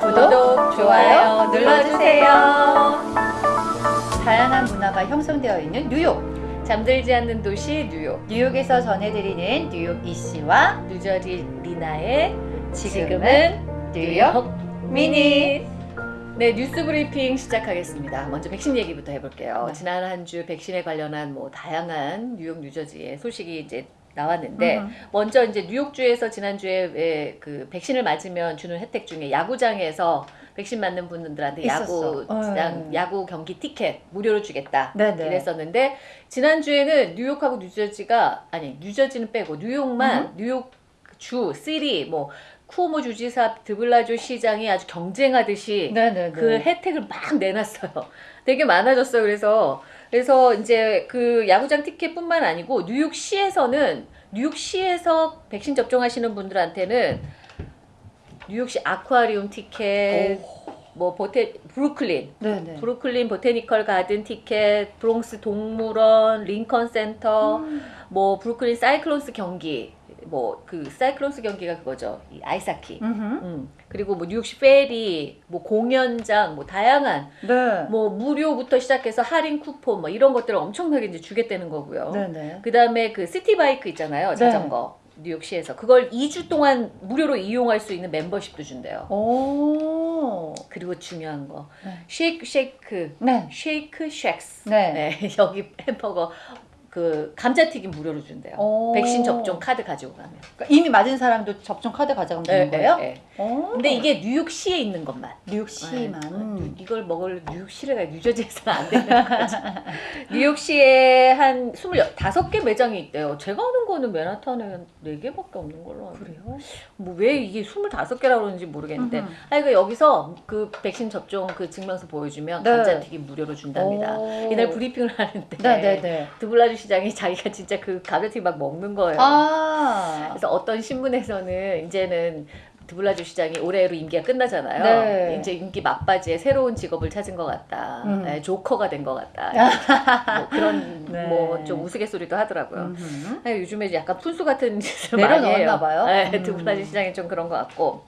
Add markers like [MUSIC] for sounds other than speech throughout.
구독, 좋아요 눌러주세요. 다양한 문화가 형성되어 있는 뉴욕. 잠들지 않는 도시 뉴욕 뉴욕에서 전해드리는 뉴욕 이씨와 뉴저지 리나의 지금은 뉴욕 미니. 네 뉴스 브리핑 시작하겠습니다. 먼저 백신 얘기부터 해볼게요. 네. 지난 한 주 백신에 관련한 뭐 다양한 뉴욕 뉴저지의 소식이 이제 나왔는데 음. 먼저 이제 뉴욕주에서 지난주에 왜 그 백신을 맞으면 주는 혜택 중에 야구장에서 백신 맞는 분들한테 있었어. 야구장 어. 야구 경기 티켓 무료로 주겠다 네네. 이랬었는데 지난주에는 뉴욕하고 뉴저지가 아니 뉴저지는 빼고 뉴욕만 뉴욕 주 시리 뭐 쿠오모 주지사 드블라조 시장이 아주 경쟁하듯이 네네네. 그 혜택을 막 내놨어요. 되게 많아졌어요. 그래서 그래서 이제 그 야구장 티켓뿐만 아니고 뉴욕시에서는 뉴욕시에서 백신 접종하시는 분들한테는 뉴욕시 아쿠아리움 티켓, 뭐 보테 브루클린 네네. 브루클린 보테니컬 가든 티켓, 브롱스 동물원, 링컨 센터, 음. 뭐 브루클린 사이클론스 경기, 뭐 그 사이클론스 경기가 그거죠. 이 아이스하키. 음. 그리고 뭐 뉴욕시 페리, 뭐 공연장, 뭐 다양한 네. 뭐 무료부터 시작해서 할인 쿠폰 뭐 이런 것들을 엄청나게 이제 주겠다는 거고요. 네네. 그다음에 그 시티 바이크 있잖아요. 자전거. 뉴욕시에서 그걸 2주 동안 무료로 이용할 수 있는 멤버십도 준대요. 오. 그리고 중요한 거. 네. 쉐이크 쉐이크 네. 쉐이크 쉑스. 네. 네. [LAUGHS] 여기 햄버거 그 감자튀김 무료로 준대요. 오. 백신 접종 카드 가지고 가면. 그러니까 이미 맞은 사람도 접종 카드 가져가면 되는 거예요? 네, 네. 오. 근데 이게 뉴욕시에 있는 것만. 뉴욕시만. 네. 이걸 먹을 뉴욕시를 가 뉴저지에서는 안 되는 거죠. [LAUGHS] 뉴욕시에 한 25개 매장이 있대요. 제가 아는 거는 맨하탄에 4개밖에 없는 걸로 알고 그래요? 뭐 왜 이게 25개라고 그러는지 모르겠는데 음흠. 아니 그 여기서 그 백신 접종 그 증명서 보여주면 네. 감자튀김 무료로 준답니다. 오. 이날 브리핑을 하는데 네 네 네. 드블라주 시장이 [LAUGHS] 자기가 진짜 그 감자튀김 막 먹는 거예요. 아. 그래서 어떤 신문에서는 이제는 드블라주 시장이 올해로 임기가 끝나잖아요. 네. 이제 임기 막바지에 새로운 직업을 찾은 것 같다. 음. 네, 조커가 된 것 같다. [LAUGHS] 뭐 그런 네. 뭐좀 우스갯소리도 하더라고요. 네, 요즘에 약간 푼수 같은 짓을 많이 해요. 봐요. 네, 음. 드블라주 시장이 좀 그런 것 같고.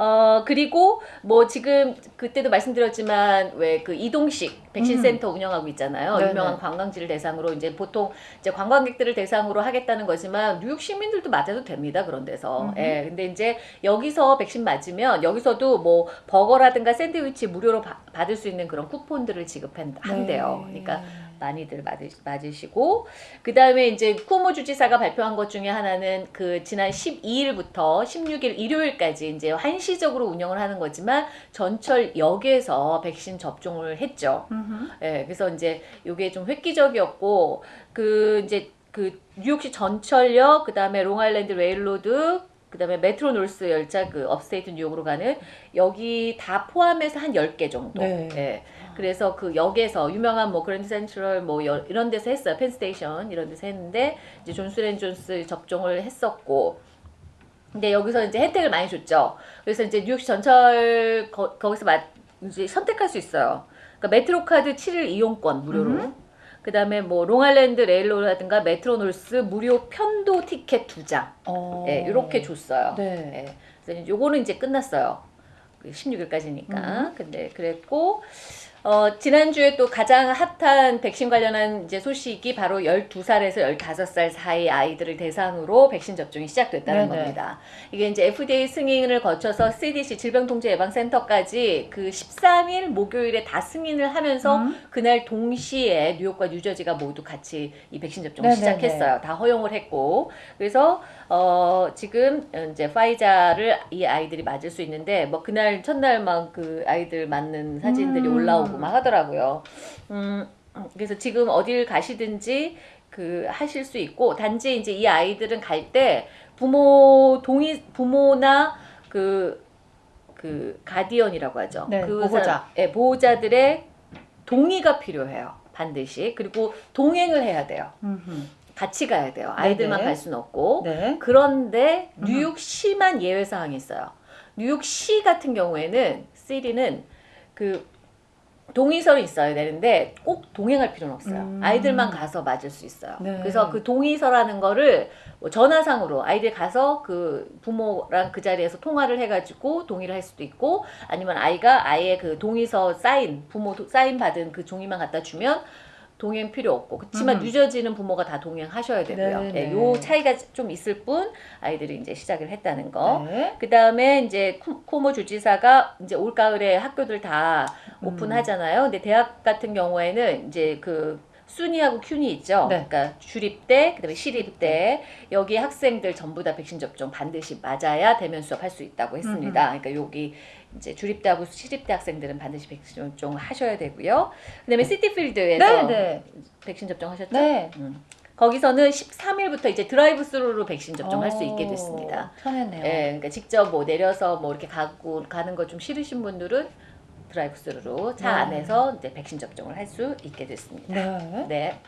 어 그리고 뭐 지금 그때도 말씀드렸지만 왜 그 이동식 백신 음. 센터 운영하고 있잖아요. 네네. 유명한 관광지를 대상으로 이제 보통 이제 관광객들을 대상으로 하겠다는 거지만 뉴욕 시민들도 맞아도 됩니다. 그런 데서. 음흠. 예. 근데 이제 여기서 백신 맞으면 여기서도 뭐 버거라든가 샌드위치 무료로 바- 받을 수 있는 그런 쿠폰들을 지급한대요. 네. 그러니까 많이들 맞으, 맞으 시고 그 다음에 이제 쿠오모 주지사가 발표한 것 중에 하나는 그 지난 12일부터 16일 일요일까지 이제 한시적으로 운영을 하는 거지만 전철역에서 백신 접종을 했죠. 음흠. 예, 그래서 이제 이게 좀 획기적이었고 그 이제 그 뉴욕시 전철역 그 다음에 롱아일랜드 레일로드 그 다음에 메트로 놀스 열차 그 업스테이트 뉴욕으로 가는 여기 다 포함해서 한 10개 정도. 네. 예. 그래서 그 역에서 유명한 뭐 그랜드 센트럴 뭐 여- 이런 데서 했어요. 펜스테이션 이런 데서 했는데 이제 존스앤존스 접종을 했었고 근데 여기서 이제 혜택을 많이 줬죠. 그래서 이제 뉴욕시 전철 거, 거기서 마, 이제 선택할 수 있어요. 그러니까 메트로 카드 7일 이용권 무료로. 음. 그 다음에 뭐 롱아일랜드 레일로라든가 메트로놀스 무료 편도 티켓 두 장. 어. 예, 이렇게 줬어요. 네. 예. 그래서 요거는 이제 끝났어요. 16일까지니까. 음. 근데 그랬고 어, 지난주에 또 가장 핫한 백신 관련한 이제 소식이 바로 12살에서 15살 사이 아이들을 대상으로 백신 접종이 시작됐다는 네네. 겁니다. 이게 이제 FDA 승인을 거쳐서 CDC 질병통제예방센터까지 그 13일 목요일에 다 승인을 하면서 음. 그날 동시에 뉴욕과 뉴저지가 모두 같이 이 백신 접종을 네네네. 시작했어요. 다 허용을 했고 그래서 어 지금 이제 파이자를 이 아이들이 맞을 수 있는데 뭐 그날 첫날 막그 아이들 맞는 사진들이 음. 올라오고 막 하더라고요. 음 그래서 지금 어딜 가시든지 그 하실 수 있고 단지 이제 이 아이들은 갈 때 부모 동의 부모나 그그 가디언이라고 하죠. 네, 그 보호자. 사람, 예, 보호자들의 동의가 필요해요. 반드시. 그리고 동행을 해야 돼요. 음흠. 같이 가야 돼요. 아이들만 네네. 갈 수는 없고. 네. 그런데 음. 뉴욕시만 예외 사항이 있어요. 뉴욕시 같은 경우에는 시리는 그 동의서는 있어야 되는데 꼭 동행할 필요는 없어요. 음. 아이들만 가서 맞을 수 있어요. 네. 그래서 그 동의서라는 거를 뭐 전화상으로 아이들 가서 그 부모랑 그 자리에서 통화를 해가지고 동의를 할 수도 있고 아니면 아이가 아이의 그 동의서 사인 부모 도- 사인 받은 그 종이만 갖다 주면 동행 필요 없고 그렇지만 음. 늦어지는 부모가 다 동행하셔야 되고요. 네, 네, 네. 요 차이가 좀 있을 뿐 아이들이 이제 시작을 했다는 거. 네. 그 다음에 이제 코- 코모 주지사가 이제 올 가을에 학교들 다 음. 오픈하잖아요. 근데 대학 같은 경우에는 이제 그 순위하고 큐니 있죠. 네. 그러니까 주립대, 그다음에 시립대 여기 학생들 전부 다 백신 접종 반드시 맞아야 대면 수업할 수 있다고 했습니다. 그러니까 여기 이제 주립대하고 시립대 학생들은 반드시 백신 접종 하셔야 되고요. 그다음에 시티필드에서 네, 네. 백신 접종하셨죠? 네. 음. 거기서는 13일부터 이제 드라이브 스루로 백신 접종할 수 있게 됐습니다. 오, 편했네요. 예, 그러니까 직접 뭐 내려서 뭐 이렇게 가고 가는 거 좀 싫으신 분들은 드라이브스루로 차 네. 안에서 이제 백신 접종을 할 수 있게 됐습니다. 네. 네.